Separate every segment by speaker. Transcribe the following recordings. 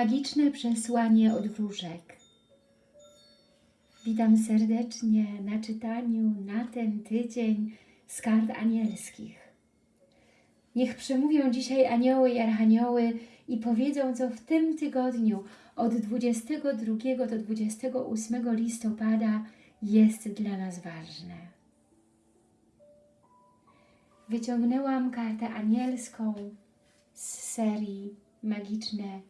Speaker 1: Magiczne przesłanie od wróżek. Witam serdecznie na czytaniu na ten tydzień z kart anielskich. Niech przemówią dzisiaj anioły i archanioły i powiedzą, co w tym tygodniu od 22 do 28 listopada jest dla nas ważne. Wyciągnęłam kartę anielską z serii Magiczne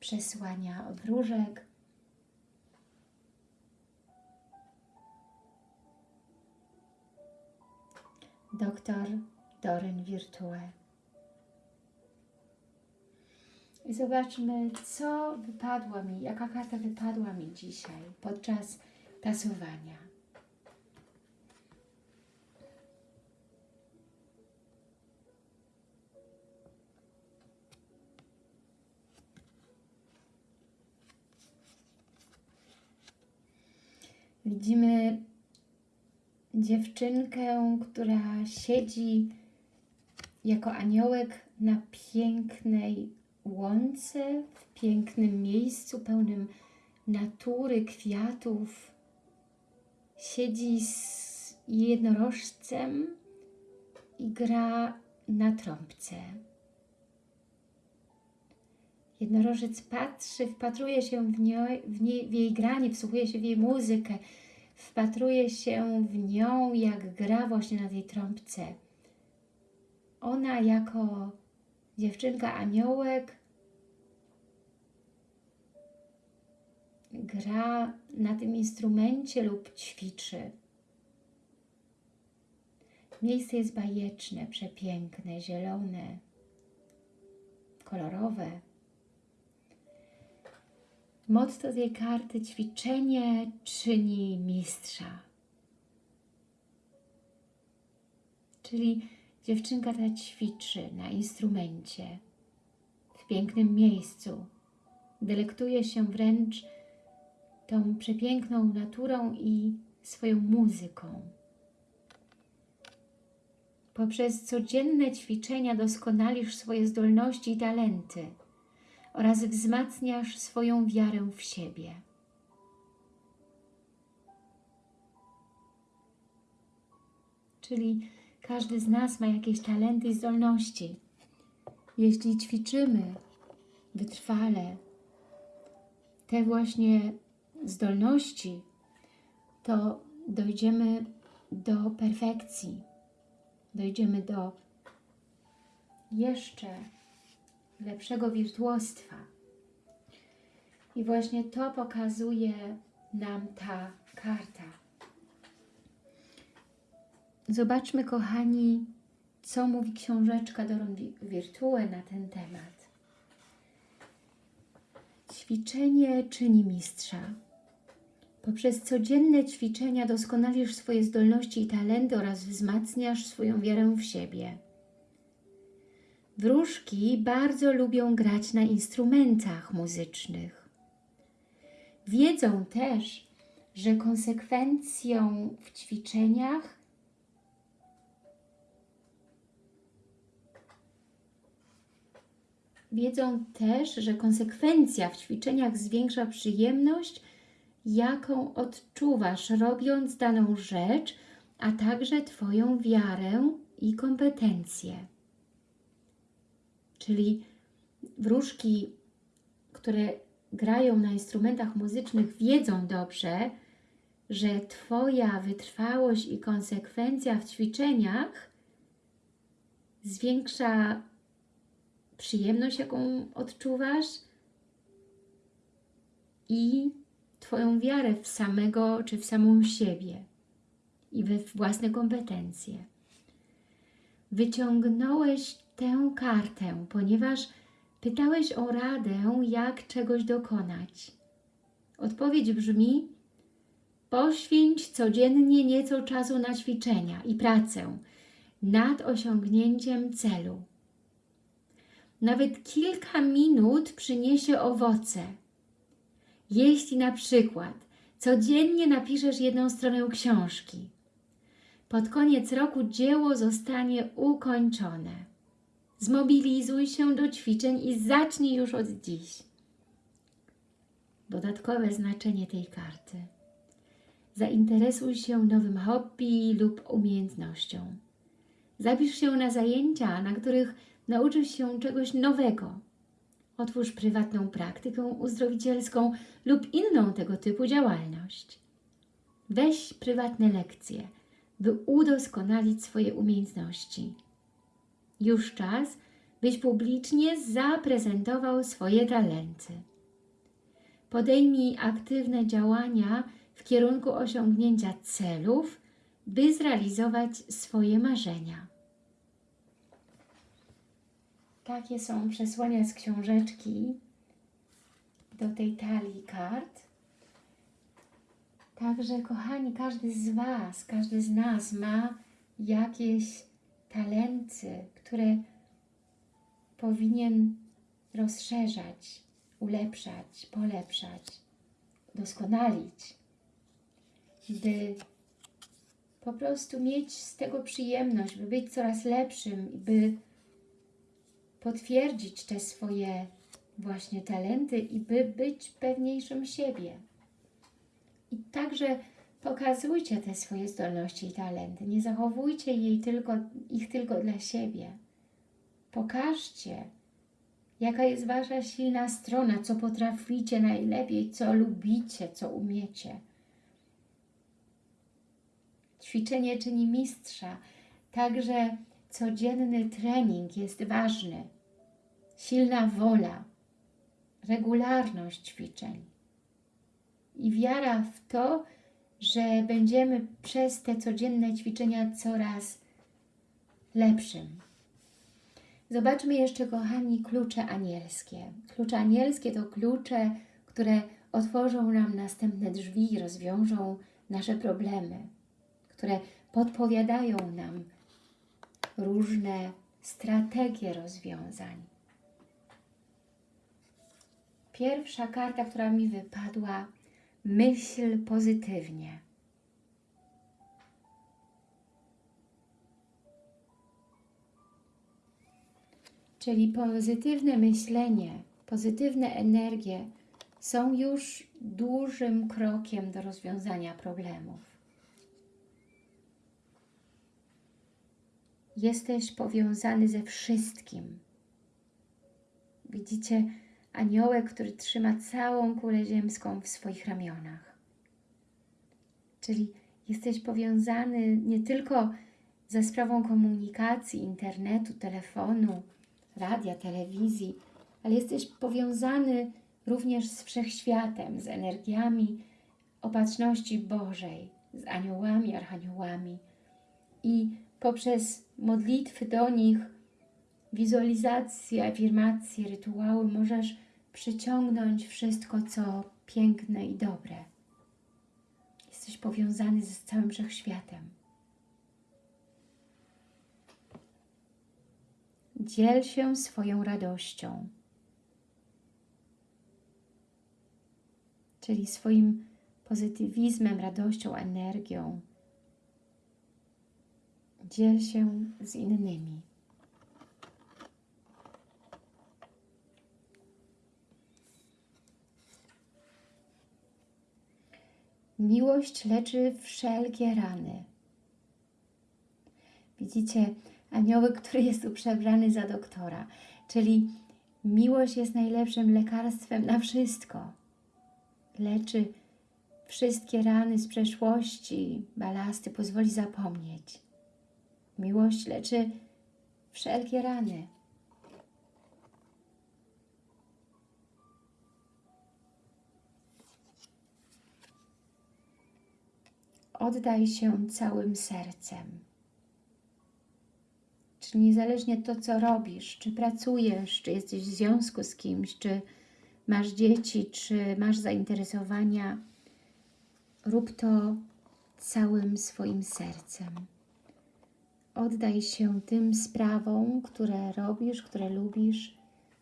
Speaker 1: przesłania od wróżek. Doktor Doryn Virtue. I zobaczmy, co wypadło mi, jaka karta wypadła mi dzisiaj podczas tasowania. Widzimy dziewczynkę, która siedzi jako aniołek na pięknej łące, w pięknym miejscu pełnym natury, kwiatów. Siedzi z jednorożcem i gra na trąbce. Jednorożec patrzy, wpatruje się w, nią, w, nie, w jej granie, wsłuchuje się w jej muzykę, wpatruje się w nią, jak gra właśnie na tej trąbce. Ona jako dziewczynka aniołek gra na tym instrumencie lub ćwiczy. Miejsce jest bajeczne, przepiękne, zielone, kolorowe. Motto tej karty ćwiczenie czyni mistrza. Czyli dziewczynka ta ćwiczy na instrumencie, w pięknym miejscu. Delektuje się wręcz tą przepiękną naturą i swoją muzyką. Poprzez codzienne ćwiczenia doskonalisz swoje zdolności i talenty oraz wzmacniasz swoją wiarę w siebie. Czyli każdy z nas ma jakieś talenty i zdolności. Jeśli ćwiczymy wytrwale te właśnie zdolności, to dojdziemy do perfekcji, dojdziemy do jeszcze lepszego wirtuostwa. I właśnie to pokazuje nam ta karta. Zobaczmy, kochani, co mówi książeczka Doron Virtue na ten temat. Ćwiczenie czyni mistrza. Poprzez codzienne ćwiczenia doskonalisz swoje zdolności i talenty oraz wzmacniasz swoją wiarę w siebie. Wróżki bardzo lubią grać na instrumentach muzycznych. Wiedzą też, że konsekwencją w ćwiczeniach wiedzą też, że konsekwencja w ćwiczeniach zwiększa przyjemność, jaką odczuwasz robiąc daną rzecz, a także Twoją wiarę i kompetencje. Czyli wróżki, które grają na instrumentach muzycznych wiedzą dobrze, że Twoja wytrwałość i konsekwencja w ćwiczeniach zwiększa przyjemność, jaką odczuwasz i Twoją wiarę w samego czy w samą siebie i we własne kompetencje. Wyciągnąłeś tę kartę, ponieważ pytałeś o radę, jak czegoś dokonać. Odpowiedź brzmi, poświęć codziennie nieco czasu na ćwiczenia i pracę nad osiągnięciem celu. Nawet kilka minut przyniesie owoce. Jeśli na przykład codziennie napiszesz jedną stronę książki, pod koniec roku dzieło zostanie ukończone. Zmobilizuj się do ćwiczeń i zacznij już od dziś. dodatkowe znaczenie tej karty. Zainteresuj się nowym hobby lub umiejętnością. Zapisz się na zajęcia, na których nauczysz się czegoś nowego. Otwórz prywatną praktykę uzdrowicielską lub inną tego typu działalność. Weź prywatne lekcje, by udoskonalić swoje umiejętności. Już czas, byś publicznie zaprezentował swoje talenty. Podejmij aktywne działania w kierunku osiągnięcia celów, by zrealizować swoje marzenia. Takie są przesłania z książeczki do tej talii kart. Także, kochani, każdy z Was, każdy z nas ma jakieś talenty, które powinien rozszerzać, ulepszać, polepszać, doskonalić, by po prostu mieć z tego przyjemność, by być coraz lepszym by potwierdzić te swoje właśnie talenty i by być pewniejszym siebie. I także pokazujcie te swoje zdolności i talenty. Nie zachowujcie jej tylko, ich tylko dla siebie. Pokażcie, jaka jest Wasza silna strona, co potraficie najlepiej, co lubicie, co umiecie. Ćwiczenie czyni mistrza, także codzienny trening jest ważny. Silna wola, regularność ćwiczeń i wiara w to, że będziemy przez te codzienne ćwiczenia coraz lepszym. Zobaczmy jeszcze, kochani, klucze anielskie. Klucze anielskie to klucze, które otworzą nam następne drzwi rozwiążą nasze problemy, które podpowiadają nam różne strategie rozwiązań. Pierwsza karta, która mi wypadła, myśl pozytywnie. Czyli pozytywne myślenie, pozytywne energie są już dużym krokiem do rozwiązania problemów. Jesteś powiązany ze wszystkim. Widzicie aniołek, który trzyma całą kulę ziemską w swoich ramionach. Czyli jesteś powiązany nie tylko ze sprawą komunikacji, internetu, telefonu, radia, telewizji, ale jesteś powiązany również z wszechświatem, z energiami opatrzności Bożej, z aniołami, archaniołami. I poprzez modlitwy do nich, wizualizacje, afirmacje, rytuały możesz przyciągnąć wszystko, co piękne i dobre. Jesteś powiązany z całym wszechświatem. Dziel się swoją radością, czyli swoim pozytywizmem, radością, energią. Dziel się z innymi. Miłość leczy wszelkie rany. Widzicie, aniołek, który jest tu przebrany za doktora. Czyli miłość jest najlepszym lekarstwem na wszystko. Leczy wszystkie rany z przeszłości, balasty, pozwoli zapomnieć. Miłość leczy wszelkie rany. Oddaj się całym sercem. Czyli niezależnie to, co robisz, czy pracujesz, czy jesteś w związku z kimś, czy masz dzieci, czy masz zainteresowania, rób to całym swoim sercem. Oddaj się tym sprawom, które robisz, które lubisz,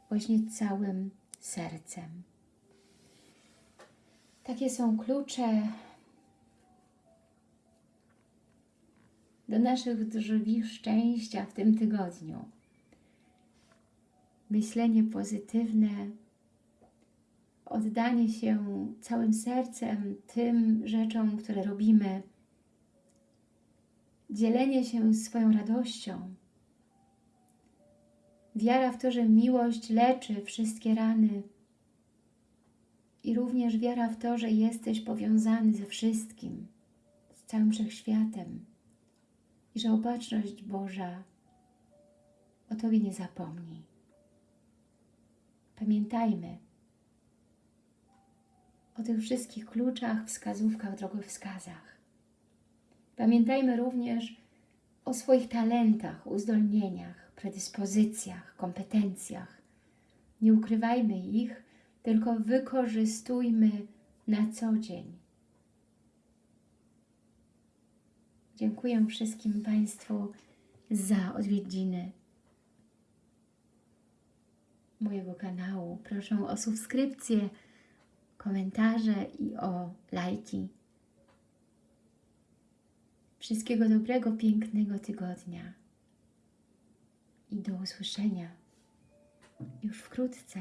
Speaker 1: właśnie całym sercem. Takie są klucze do naszych drzwi szczęścia w tym tygodniu. Myślenie pozytywne, oddanie się całym sercem tym rzeczom, które robimy, dzielenie się swoją radością, wiara w to, że miłość leczy wszystkie rany. I również wiara w to, że jesteś powiązany ze wszystkim, z całym wszechświatem i że opatrzność Boża o Tobie nie zapomni. Pamiętajmy o tych wszystkich kluczach, wskazówkach, drogowskazach. Pamiętajmy również o swoich talentach, uzdolnieniach, predyspozycjach, kompetencjach. Nie ukrywajmy ich, tylko wykorzystujmy na co dzień. Dziękuję wszystkim Państwu za odwiedziny mojego kanału. Proszę o subskrypcję, komentarze i o lajki. Wszystkiego dobrego, pięknego tygodnia i do usłyszenia już wkrótce.